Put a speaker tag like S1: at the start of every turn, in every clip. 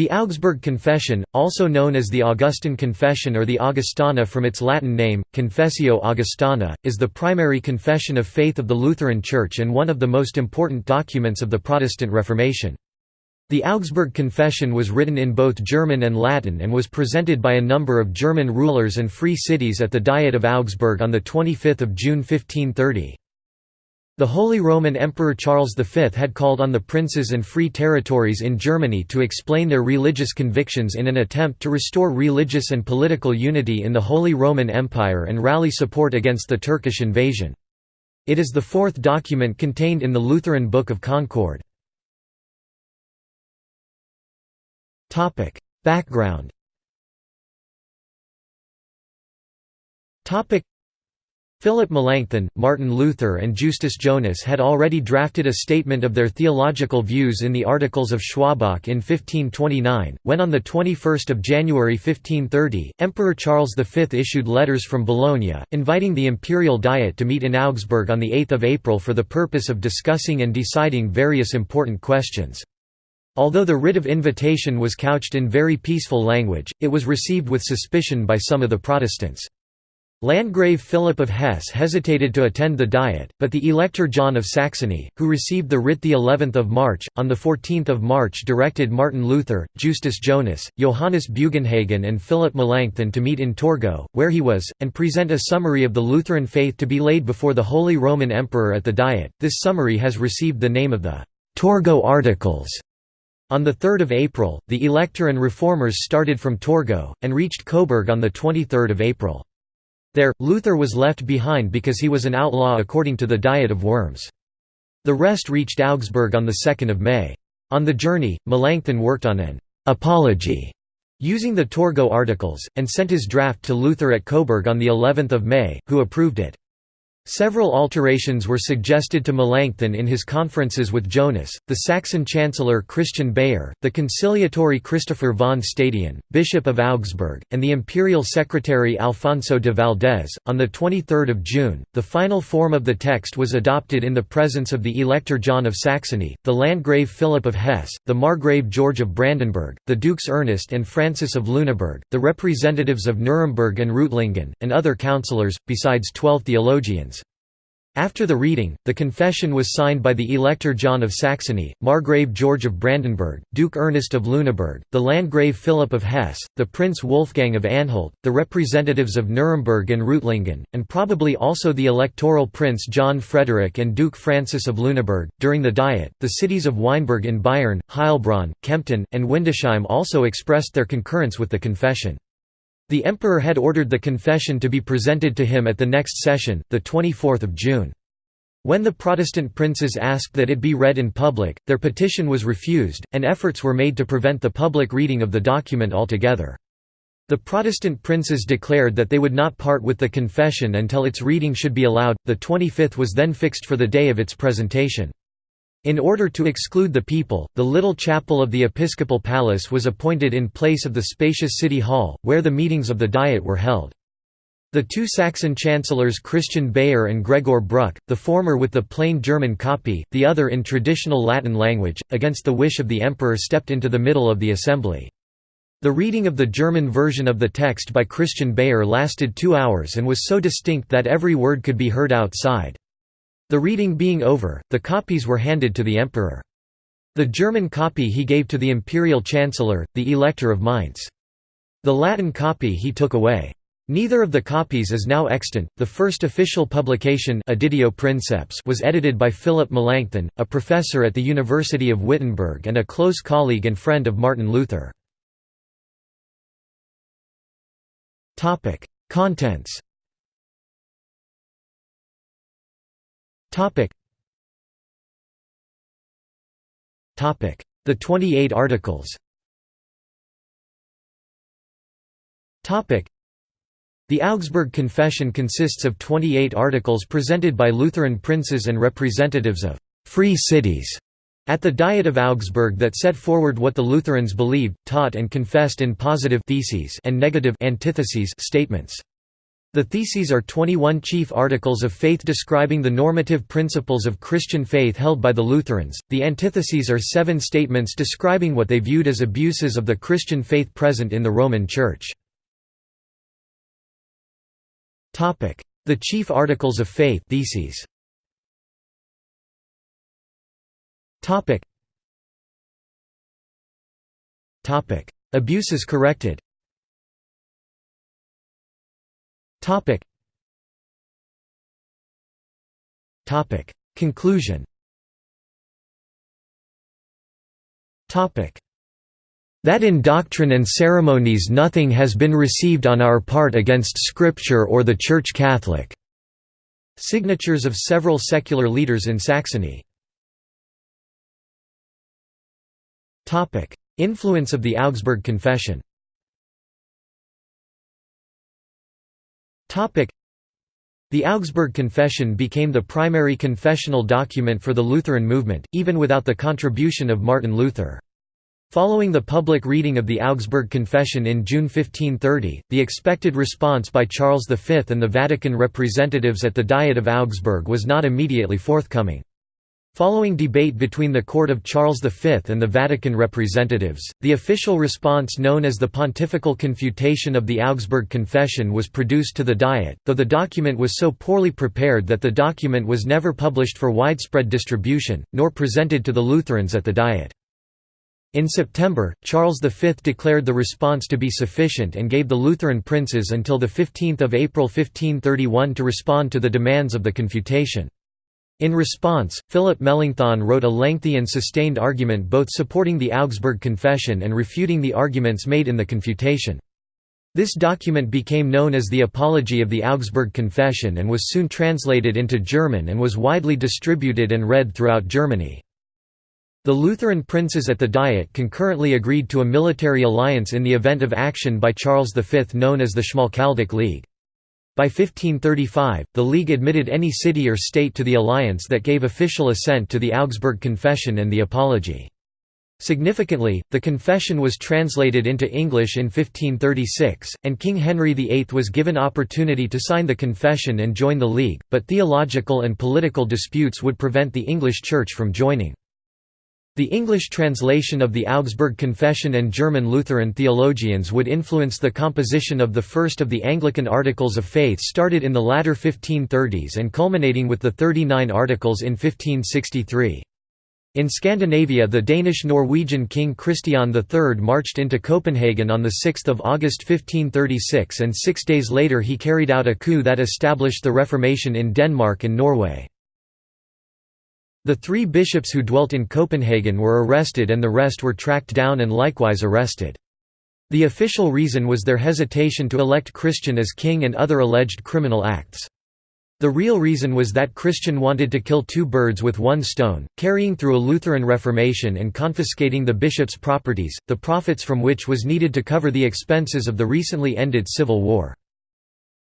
S1: The Augsburg Confession, also known as the Augustan Confession or the Augustana from its Latin name, Confessio Augustana, is the primary confession of faith of the Lutheran Church and one of the most important documents of the Protestant Reformation. The Augsburg Confession was written in both German and Latin and was presented by a number of German rulers and free cities at the Diet of Augsburg on 25 June 1530. The Holy Roman Emperor Charles V had called on the princes and free territories in Germany to explain their religious convictions in an attempt to restore religious and political unity in the Holy Roman Empire and rally support against the Turkish invasion. It is the fourth document contained in the Lutheran Book of Concord. Background Philip Melanchthon, Martin Luther and Justus Jonas had already drafted a statement of their theological views in the Articles of Schwabach in 1529, when on 21 January 1530, Emperor Charles V issued letters from Bologna, inviting the imperial diet to meet in Augsburg on 8 April for the purpose of discussing and deciding various important questions. Although the writ of invitation was couched in very peaceful language, it was received with suspicion by some of the Protestants. Landgrave Philip of Hesse hesitated to attend the Diet, but the Elector John of Saxony, who received the writ the 11th of March, on 14 March directed Martin Luther, Justus Jonas, Johannes Bugenhagen and Philip Melanchthon to meet in Torgau, where he was, and present a summary of the Lutheran faith to be laid before the Holy Roman Emperor at the Diet. This summary has received the name of the Torgau Articles. On 3 April, the Elector and Reformers started from Torgau, and reached Coburg on 23 April. There, Luther was left behind because he was an outlaw according to the Diet of Worms. The rest reached Augsburg on 2 May. On the journey, Melanchthon worked on an «apology» using the Torgau Articles, and sent his draft to Luther at Coburg on of May, who approved it. Several alterations were suggested to Melanchthon in his conferences with Jonas, the Saxon chancellor Christian Beyer, the conciliatory Christopher von Stadion, Bishop of Augsburg, and the imperial secretary Alfonso de Valdez. On the 23rd of June, the final form of the text was adopted in the presence of the Elector John of Saxony, the Landgrave Philip of Hesse, the Margrave George of Brandenburg, the Dukes Ernest and Francis of Lüneburg, the representatives of Nuremberg and Reutlingen, and other councillors, besides twelve theologians. After the reading, the confession was signed by the Elector John of Saxony, Margrave George of Brandenburg, Duke Ernest of Lüneburg, the Landgrave Philip of Hesse, the Prince Wolfgang of Anhalt, the representatives of Nuremberg and Reutlingen, and probably also the electoral Prince John Frederick and Duke Francis of Lüneburg. During the Diet, the cities of Weißenburg in Bayern, Heilbronn, Kempten, and Windsheim also expressed their concurrence with the confession. The emperor had ordered the confession to be presented to him at the next session, 24 June. When the Protestant princes asked that it be read in public, their petition was refused, and efforts were made to prevent the public reading of the document altogether. The Protestant princes declared that they would not part with the confession until its reading should be allowed. The 25th was then fixed for the day of its presentation. In order to exclude the people, the little chapel of the episcopal palace was appointed in place of the spacious city hall, where the meetings of the Diet were held. The two Saxon chancellors Christian Beyer and Gregor Bruck, the former with the plain German copy, the other in traditional Latin language, against the wish of the emperor stepped into the middle of the assembly. The reading of the German version of the text by Christian Beyer lasted two hours and was so distinct that every word could be heard outside. The reading being over, the copies were handed to the emperor. The German copy he gave to the imperial chancellor, the Elector of Mainz. The Latin copy he took away. Neither of the copies is now extant. The first official publication Princeps was edited by Philip Melanchthon, a professor at the University of Wittenberg and a close colleague and friend of Martin Luther. Topic: Contents Topic. Topic. The 28 articles Topic. The Augsburg Confession consists of 28 articles presented by Lutheran princes and representatives of «free cities» at the Diet of Augsburg that set forward what the Lutherans believed, taught and confessed in positive theses and negative antitheses statements. The Theses are 21 chief articles of faith describing the normative principles of Christian faith held by the Lutherans. The Antitheses are seven statements describing what they viewed as abuses of the Christian faith present in the Roman Church. Topic: The chief articles of faith theses. Topic. Topic: Abuses corrected. Topic. Topic. Conclusion. Topic. That in doctrine and ceremonies nothing has been received on our part against Scripture or the Church Catholic." Signatures of several secular leaders in Saxony Influence of the Augsburg Confession the Augsburg Confession became the primary confessional document for the Lutheran movement, even without the contribution of Martin Luther. Following the public reading of the Augsburg Confession in June 1530, the expected response by Charles V and the Vatican representatives at the Diet of Augsburg was not immediately forthcoming. Following debate between the court of Charles V and the Vatican representatives, the official response known as the Pontifical Confutation of the Augsburg Confession was produced to the Diet, though the document was so poorly prepared that the document was never published for widespread distribution, nor presented to the Lutherans at the Diet. In September, Charles V declared the response to be sufficient and gave the Lutheran princes until 15 April 1531 to respond to the demands of the confutation. In response, Philip Melanchthon wrote a lengthy and sustained argument both supporting the Augsburg Confession and refuting the arguments made in the confutation. This document became known as the Apology of the Augsburg Confession and was soon translated into German and was widely distributed and read throughout Germany. The Lutheran princes at the Diet concurrently agreed to a military alliance in the event of action by Charles V known as the Schmalkaldic League. By 1535, the League admitted any city or state to the alliance that gave official assent to the Augsburg Confession and the Apology. Significantly, the confession was translated into English in 1536, and King Henry VIII was given opportunity to sign the confession and join the League, but theological and political disputes would prevent the English Church from joining. The English translation of the Augsburg Confession and German Lutheran theologians would influence the composition of the first of the Anglican Articles of Faith started in the latter 1530s and culminating with the 39 Articles in 1563. In Scandinavia the Danish-Norwegian king Christian III marched into Copenhagen on 6 August 1536 and six days later he carried out a coup that established the Reformation in Denmark and Norway. The three bishops who dwelt in Copenhagen were arrested and the rest were tracked down and likewise arrested. The official reason was their hesitation to elect Christian as king and other alleged criminal acts. The real reason was that Christian wanted to kill two birds with one stone, carrying through a Lutheran Reformation and confiscating the bishop's properties, the profits from which was needed to cover the expenses of the recently ended civil war.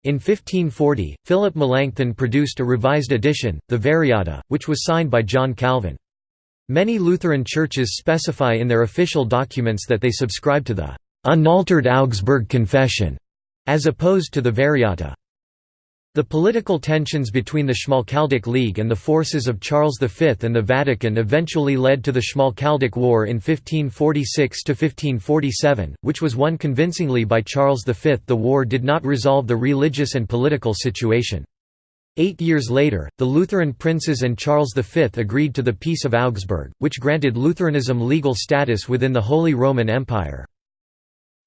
S1: In 1540, Philip Melanchthon produced a revised edition, the Variata, which was signed by John Calvin. Many Lutheran churches specify in their official documents that they subscribe to the «unaltered Augsburg Confession», as opposed to the Variata. The political tensions between the Schmalkaldic League and the forces of Charles V and the Vatican eventually led to the Schmalkaldic War in 1546–1547, which was won convincingly by Charles V. The war did not resolve the religious and political situation. Eight years later, the Lutheran princes and Charles V agreed to the Peace of Augsburg, which granted Lutheranism legal status within the Holy Roman Empire.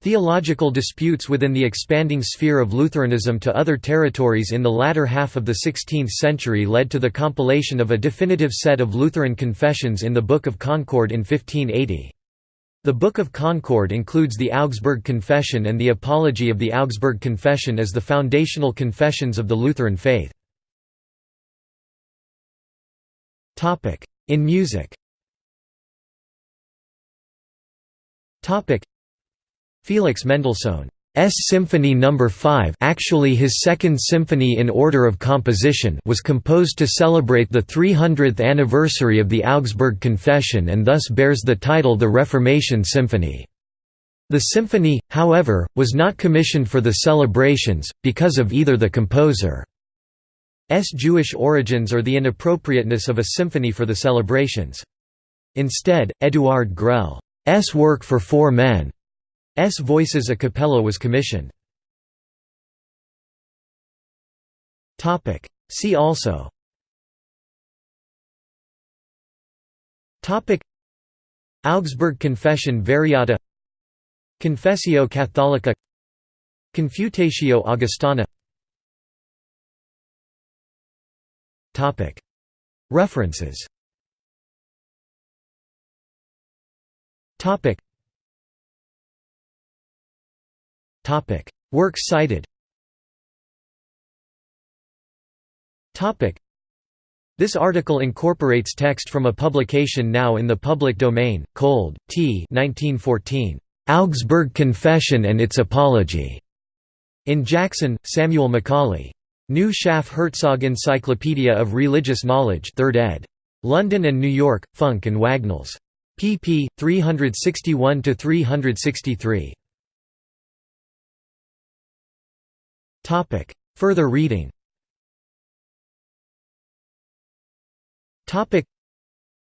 S1: Theological disputes within the expanding sphere of Lutheranism to other territories in the latter half of the 16th century led to the compilation of a definitive set of Lutheran confessions in the Book of Concord in 1580. The Book of Concord includes the Augsburg Confession and the Apology of the Augsburg Confession as the foundational confessions of the Lutheran faith. In music Felix Mendelssohn's Symphony No. 5 actually his second symphony in order of composition was composed to celebrate the 300th anniversary of the Augsburg Confession and thus bears the title the Reformation Symphony. The symphony, however, was not commissioned for the celebrations, because of either the composer's Jewish origins or the inappropriateness of a symphony for the celebrations. Instead, Eduard Grell's work for four men's voices a cappella was commissioned. Topic. See also. Topic. Augsburg Confession Variata. Confessio Catholica. Confutatio Augustana. Topic. References Works cited this article incorporates text from a publication now in the public domain, Kolde, T. 1914. Augsburg Confession and its Apology. In Jackson, Samuel Macaulay. New Schaff Herzog Encyclopedia of Religious Knowledge 3rd ed. London and New York, Funk and Wagnalls. pp. 361–363. Further reading Topic.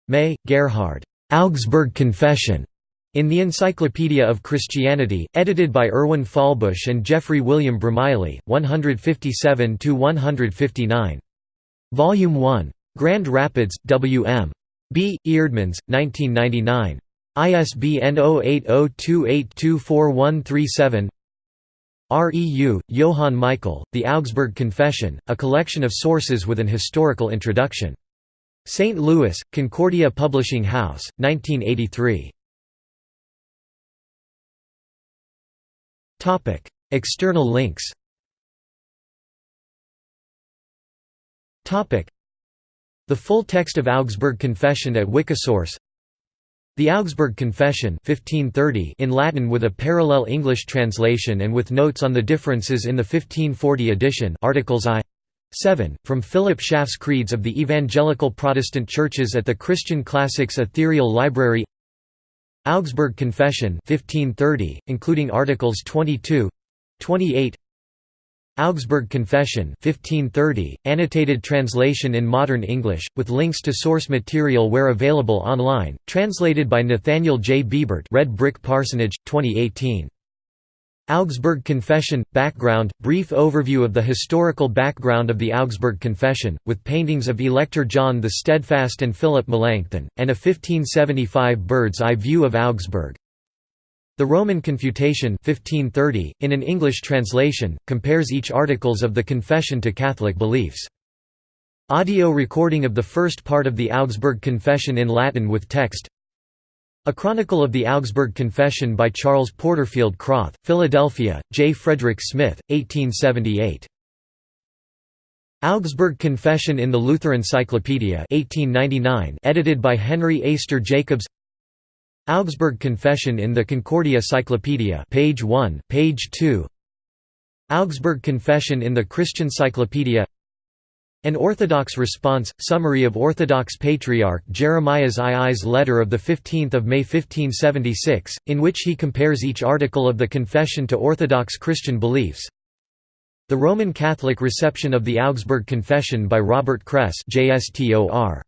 S1: May, Gerhard. Augsburg Confession. In the Encyclopedia of Christianity, edited by Erwin Fahlbusch and Geoffrey William Bromiley, 157–159. Volume 1. Grand Rapids, W.M. B. Eerdmans, 1999. ISBN 0802824137 REU, Johann Michael, The Augsburg Confession, a collection of sources with an historical introduction. St. Louis, Concordia Publishing House, 1983. External links The full text of Augsburg Confession at Wikisource The Augsburg Confession 1530 in Latin with a parallel English translation and with notes on the differences in the 1540 edition articles I. 7, from Philip Schaff's Creeds of the Evangelical Protestant Churches at the Christian Classics Ethereal Library. Augsburg Confession 1530, including Articles 22 28 Augsburg Confession 1530, annotated translation in modern English, with links to source material where available online, translated by Nathaniel J. Biebert Red Brick Parsonage, 2018. Augsburg Confession – Background – Brief overview of the historical background of the Augsburg Confession, with paintings of Elector John the Steadfast and Philip Melanchthon, and a 1575 bird's-eye view of Augsburg. The Roman Confutation 1530, in an English translation, compares each articles of the Confession to Catholic beliefs. Audio recording of the first part of the Augsburg Confession in Latin with text a Chronicle of the Augsburg Confession by Charles Porterfield Krauth, Philadelphia, J. Frederick Smith, 1878. Augsburg Confession in the Lutheran Cyclopedia 1899 edited by Henry Eyster Jacobs Augsburg Confession in the Concordia Cyclopedia page 1, page 2 Augsburg Confession in the Christian Cyclopedia an Orthodox response, summary of Orthodox Patriarch Jeremiah's II's letter of 15 May 1576, in which he compares each article of the Confession to Orthodox Christian beliefs. The Roman Catholic reception of the Augsburg Confession by Robert Kress JSTOR.